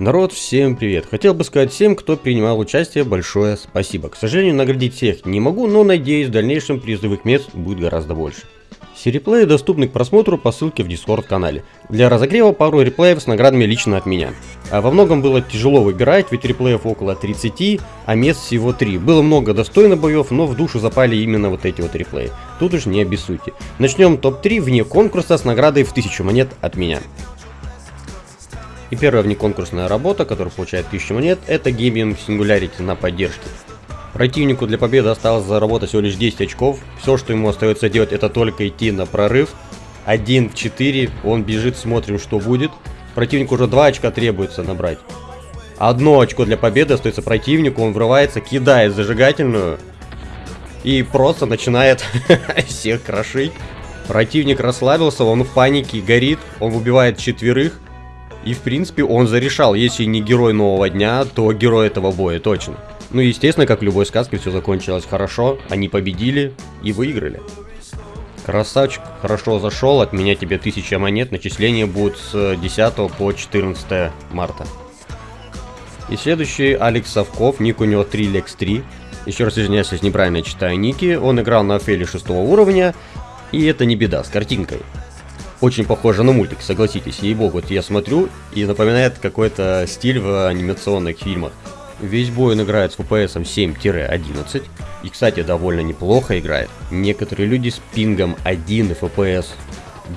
Народ, всем привет! Хотел бы сказать всем, кто принимал участие, большое спасибо. К сожалению, наградить всех не могу, но надеюсь, в дальнейшем призовых мест будет гораздо больше. Все реплеи доступны к просмотру по ссылке в Discord канале. Для разогрева пару реплеев с наградами лично от меня. А во многом было тяжело выбирать, ведь реплеев около 30, а мест всего 3. Было много достойных боев, но в душу запали именно вот эти вот реплеи. Тут уж не обессудьте. Начнем топ-3 вне конкурса с наградой в 1000 монет от меня. И первая внеконкурсная работа, которая получает 1000 монет, это Gaming Singularity на поддержке. Противнику для победы осталось заработать всего лишь 10 очков. Все, что ему остается делать, это только идти на прорыв. 1 в 4, он бежит, смотрим, что будет. Противнику уже 2 очка требуется набрать. Одно очко для победы остается противнику, он врывается, кидает зажигательную. И просто начинает всех крошить. Противник расслабился, он в панике, горит, он убивает четверых. И в принципе он зарешал, если не герой нового дня, то герой этого боя точно. Ну естественно, как в любой сказке, все закончилось хорошо, они победили и выиграли. Красавчик, хорошо зашел, от меня тебе 1000 монет, начисление будет с 10 по 14 марта. И следующий Алекс Савков, ник у него 3lex3. Еще раз извиняюсь, если неправильно читаю ники. Он играл на Офеле 6 уровня, и это не беда, с картинкой очень похоже на мультик, согласитесь. Ей-богу, вот я смотрю и напоминает какой-то стиль в анимационных фильмах. Весь бой он играет с FPS 7-11. И, кстати, довольно неплохо играет. Некоторые люди с пингом 1 и FPS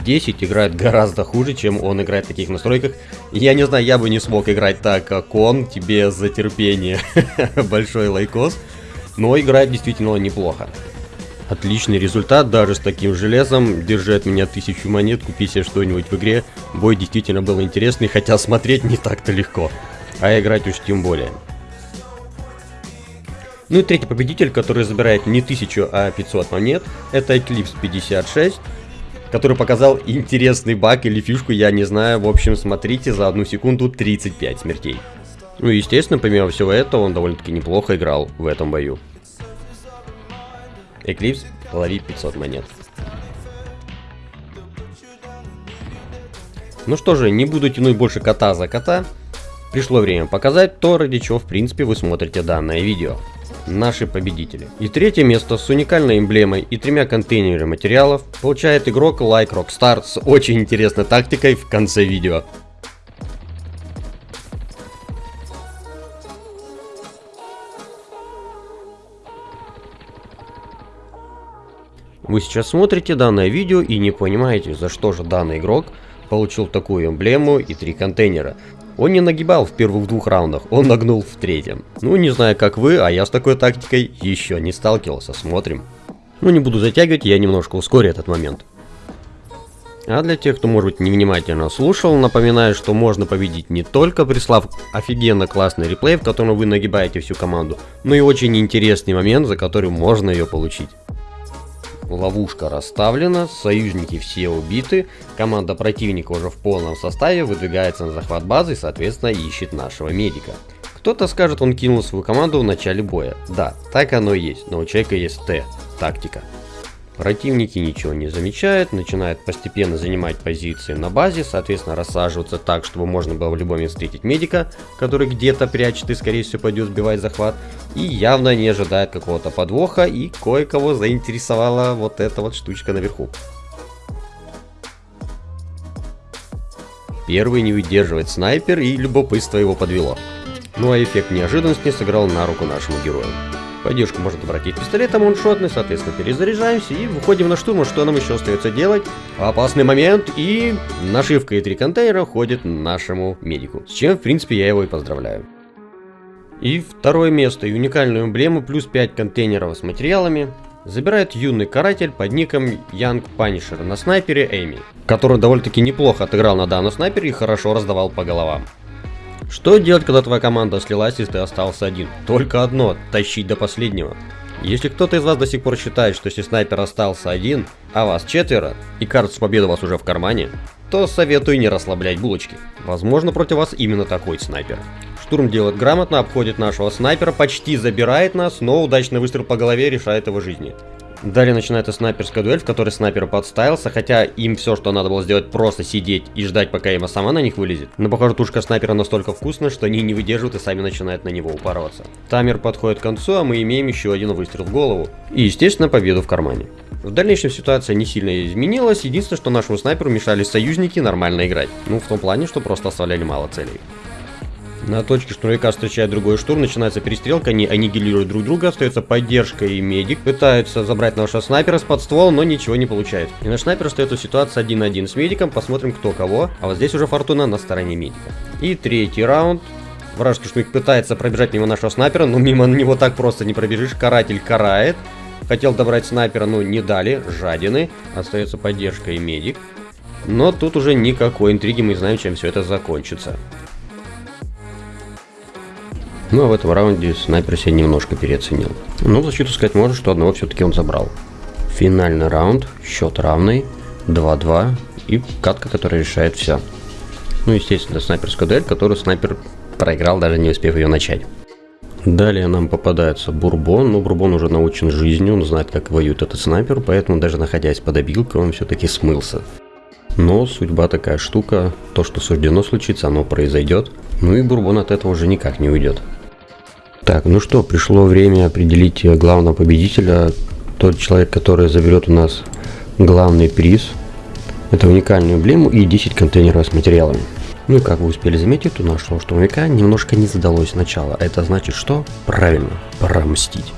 10 играют гораздо хуже, чем он играет в таких настройках. Я не знаю, я бы не смог играть так, как он. Тебе за терпение большой лайкос. Но играет действительно неплохо. Отличный результат, даже с таким железом. Держи от меня тысячу монет, купи себе что-нибудь в игре. Бой действительно был интересный, хотя смотреть не так-то легко. А играть уж тем более. Ну и третий победитель, который забирает не 1000, а 500 монет, это Eclipse 56, который показал интересный баг или фишку, я не знаю. В общем, смотрите, за одну секунду 35 смертей. Ну и естественно, помимо всего этого, он довольно-таки неплохо играл в этом бою. Eclipse, лови 500 монет. Ну что же, не буду тянуть больше кота за кота. Пришло время показать то, ради чего в принципе вы смотрите данное видео. Наши победители. И третье место с уникальной эмблемой и тремя контейнерами материалов получает игрок Like Rockstar с очень интересной тактикой в конце видео. Вы сейчас смотрите данное видео и не понимаете, за что же данный игрок получил такую эмблему и три контейнера. Он не нагибал в первых двух раундах, он нагнул в третьем. Ну, не знаю как вы, а я с такой тактикой еще не сталкивался, смотрим. Ну, не буду затягивать, я немножко ускорю этот момент. А для тех, кто, может быть, невнимательно слушал, напоминаю, что можно победить не только прислав офигенно классный реплей, в котором вы нагибаете всю команду, но и очень интересный момент, за который можно ее получить. Ловушка расставлена, союзники все убиты, команда противника уже в полном составе выдвигается на захват базы и соответственно ищет нашего медика. Кто-то скажет, он кинул свою команду в начале боя. Да, так оно и есть, но у человека есть Т, тактика. Противники ничего не замечают, начинают постепенно занимать позиции на базе, соответственно рассаживаться так, чтобы можно было в любой момент встретить медика, который где-то прячет и скорее всего пойдет сбивать захват, и явно не ожидает какого-то подвоха, и кое-кого заинтересовала вот эта вот штучка наверху. Первый не выдерживает снайпер, и любопытство его подвело. Ну а эффект неожиданности сыграл на руку нашему герою. Поддержку можно обратить пистолетом, он шотный, соответственно, перезаряжаемся и выходим на штурм, что нам еще остается делать. Опасный момент, и нашивка и три контейнера ходит нашему медику, с чем, в принципе, я его и поздравляю. И второе место, и уникальную эмблему, плюс 5 контейнеров с материалами, забирает юный каратель под ником Young Punisher на снайпере Эми, который довольно-таки неплохо отыграл на данном снайпере и хорошо раздавал по головам. Что делать, когда твоя команда слилась и ты остался один? Только одно – тащить до последнего. Если кто-то из вас до сих пор считает, что если снайпер остался один, а вас четверо, и кажется победа у вас уже в кармане, то советую не расслаблять булочки. Возможно против вас именно такой снайпер. Штурм делает грамотно, обходит нашего снайпера, почти забирает нас, но удачный выстрел по голове решает его жизни. Далее начинается снайперская дуэль, в которой снайпер подставился, хотя им все, что надо было сделать, просто сидеть и ждать, пока Эма сама на них вылезет. Но, похоже, тушка снайпера настолько вкусная, что они не выдерживают и сами начинают на него упарываться. Таймер подходит к концу, а мы имеем еще один выстрел в голову. И, естественно, победу в кармане. В дальнейшем ситуация не сильно изменилась, единственное, что нашему снайперу мешали союзники нормально играть. Ну, в том плане, что просто оставляли мало целей. На точке штурмовика встречает другой штурм, начинается перестрелка, они аннигилируют друг друга, остается поддержка и медик. Пытаются забрать нашего снайпера с под ствол, но ничего не получается. И наш снайпер остается в ситуации 1 на 1 с медиком, посмотрим кто кого. А вот здесь уже фортуна на стороне медика. И третий раунд. Вражеский штурмовик пытается пробежать мимо нашего снайпера, но мимо него так просто не пробежишь. Каратель карает. Хотел добрать снайпера, но не дали, жадины. Остается поддержка и медик. Но тут уже никакой интриги, мы знаем, чем все это закончится. Ну а в этом раунде снайпер себя немножко переоценил. Но в защиту сказать можно, что одного все-таки он забрал. Финальный раунд, счет равный, 2-2 и катка, которая решает все. Ну, естественно, снайперская дуэль, которую снайпер проиграл, даже не успев ее начать. Далее нам попадается Бурбон, но Бурбон уже научен жизнью, он знает, как воюет этот снайпер, поэтому даже находясь под обилкой, он все-таки смылся. Но судьба такая штука, то, что суждено случиться, оно произойдет, ну и Бурбон от этого уже никак не уйдет. Так, ну что, пришло время определить главного победителя. Тот человек, который заберет у нас главный приз. Это уникальную эмблему и 10 контейнеров с материалами. Ну и как вы успели заметить, у нашего штурмовика немножко не задалось сначала. Это значит что? Правильно, пора мстить.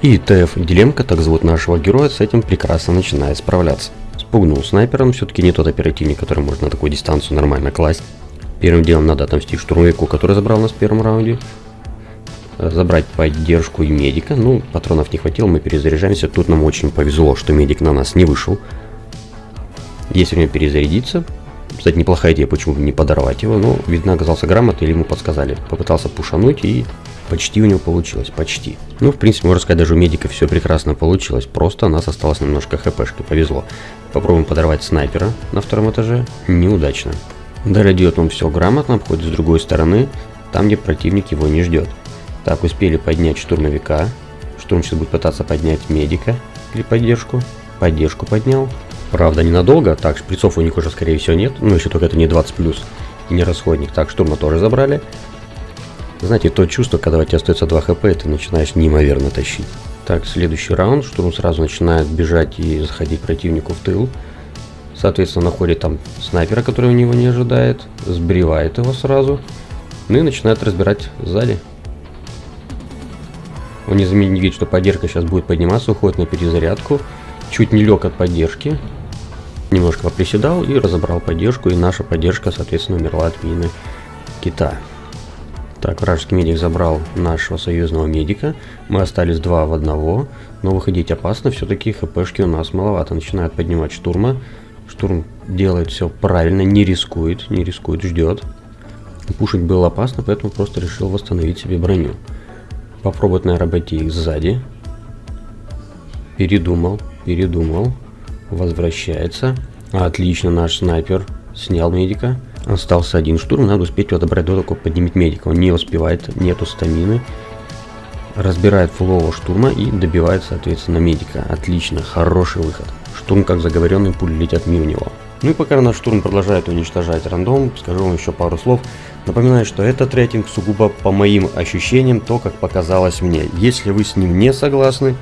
И ТФ Дилемка, так зовут нашего героя, с этим прекрасно начинает справляться. Спугнул снайпером, все-таки не тот оперативник, который может на такую дистанцию нормально класть. Первым делом надо отомстить штурмовику, который забрал нас в первом раунде забрать поддержку и медика. Ну, патронов не хватило, мы перезаряжаемся. Тут нам очень повезло, что медик на нас не вышел. Есть время перезарядиться. Кстати, неплохая идея, почему не подорвать его. Но, видно, оказался грамотный или ему подсказали. Попытался пушануть и почти у него получилось, почти. Ну, в принципе, можно сказать, даже у медика все прекрасно получилось. Просто у нас осталось немножко хпшки, повезло. Попробуем подорвать снайпера на втором этаже. Неудачно. Далее делает он все грамотно, обходит с другой стороны, там, где противник его не ждет. Так, успели поднять штурмовика. Штурм сейчас будет пытаться поднять медика или поддержку. Поддержку поднял. Правда, ненадолго. Так, шприцов у них уже, скорее всего, нет. Ну, еще только это не 20+, плюс и не расходник. Так, штурма тоже забрали. Знаете, то чувство, когда у тебя остается 2 хп, ты начинаешь неимоверно тащить. Так, следующий раунд. Штурм сразу начинает бежать и заходить противнику в тыл. Соответственно, находит там снайпера, который у него не ожидает. Сбривает его сразу. Ну и начинает разбирать сзади. Он не заметил, видит, что поддержка сейчас будет подниматься, уходит на перезарядку. Чуть не лег от поддержки. Немножко поприседал и разобрал поддержку, и наша поддержка, соответственно, умерла от мины кита. Так, вражеский медик забрал нашего союзного медика. Мы остались два в одного, но выходить опасно, все-таки хпшки у нас маловато. Начинает поднимать штурма. Штурм делает все правильно, не рискует, не рискует, ждет. Пушить было опасно, поэтому просто решил восстановить себе броню. Попробовать, наверное, обойти их сзади. Передумал, передумал. Возвращается. Отлично, наш снайпер снял медика. Остался один штурм, надо успеть его добрать до того, как поднимет медика. Он не успевает, нету стамины. Разбирает фулового штурма и добивает, соответственно, медика. Отлично, хороший выход. Штурм, как заговоренный, пули летят мимо него. Ну и пока наш штурм продолжает уничтожать рандом, скажу вам еще пару слов. Напоминаю, что этот рейтинг сугубо по моим ощущениям, то, как показалось мне. Если вы с ним не согласны,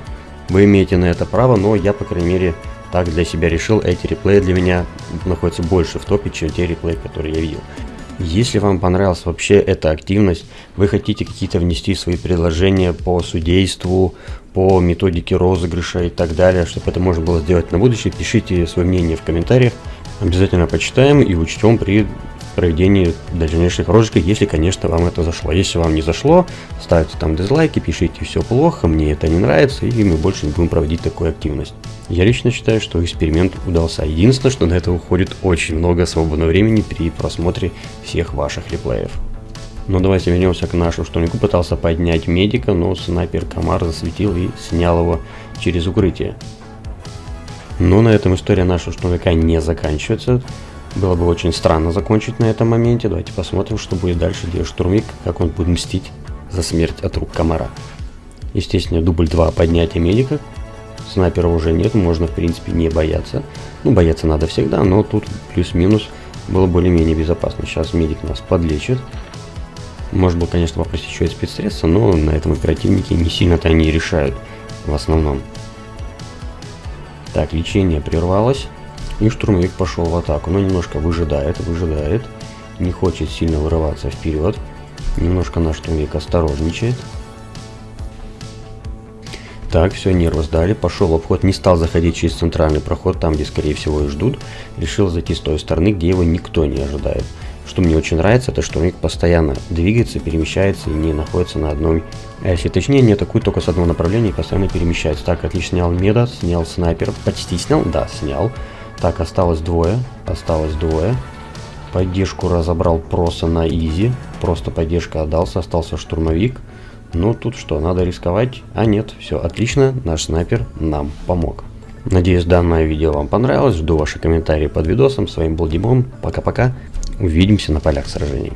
вы имеете на это право, но я, по крайней мере, так для себя решил. Эти реплеи для меня находятся больше в топе, чем те реплеи, которые я видел. Если вам понравилась вообще эта активность, вы хотите какие-то внести свои предложения по судейству, по методике розыгрыша и так далее, чтобы это можно было сделать на будущее, пишите свое мнение в комментариях. Обязательно почитаем и учтем при проведении дальнейших розыгрышей, если, конечно, вам это зашло. Если вам не зашло, ставьте там дизлайки, пишите все плохо, мне это не нравится, и мы больше не будем проводить такую активность. Я лично считаю, что эксперимент удался. Единственное, что на это уходит очень много свободного времени при просмотре всех ваших реплеев. Но давайте вернемся к нашему штурмику. Пытался поднять медика, но снайпер Комар засветил и снял его через укрытие. Но на этом история нашего штурмовика не заканчивается. Было бы очень странно закончить на этом моменте. Давайте посмотрим, что будет дальше делать штурмик, как он будет мстить за смерть от рук комара. Естественно, дубль 2 поднятие медика. снайпера уже нет, можно в принципе не бояться. Ну, бояться надо всегда, но тут плюс-минус было более-менее безопасно. Сейчас медик нас подлечит. Может быть, конечно, попросить еще и спецсредства, но на этом оперативники не сильно-то они решают в основном. Так, лечение прервалось. И штурмовик пошел в атаку. Но немножко выжидает, выжидает. Не хочет сильно вырываться вперед. Немножко наш штурмовик осторожничает. Так, все, нервы сдали, пошел обход, не стал заходить через центральный проход, там, где, скорее всего, и ждут. Решил зайти с той стороны, где его никто не ожидает. Что мне очень нравится, это он постоянно двигается, перемещается и не находится на одной оси. Точнее, не атакует только с одного направления и постоянно перемещается. Так, отлично снял меда, снял снайпер. Почти снял? Да, снял. Так, осталось двое. Осталось двое. Поддержку разобрал просто на изи. Просто поддержка отдался, остался штурмовик. Ну, тут что, надо рисковать? А нет, все отлично, наш снайпер нам помог. Надеюсь, данное видео вам понравилось. Жду ваши комментарии под видосом. С вами был Димон. Пока-пока. Увидимся на полях сражений.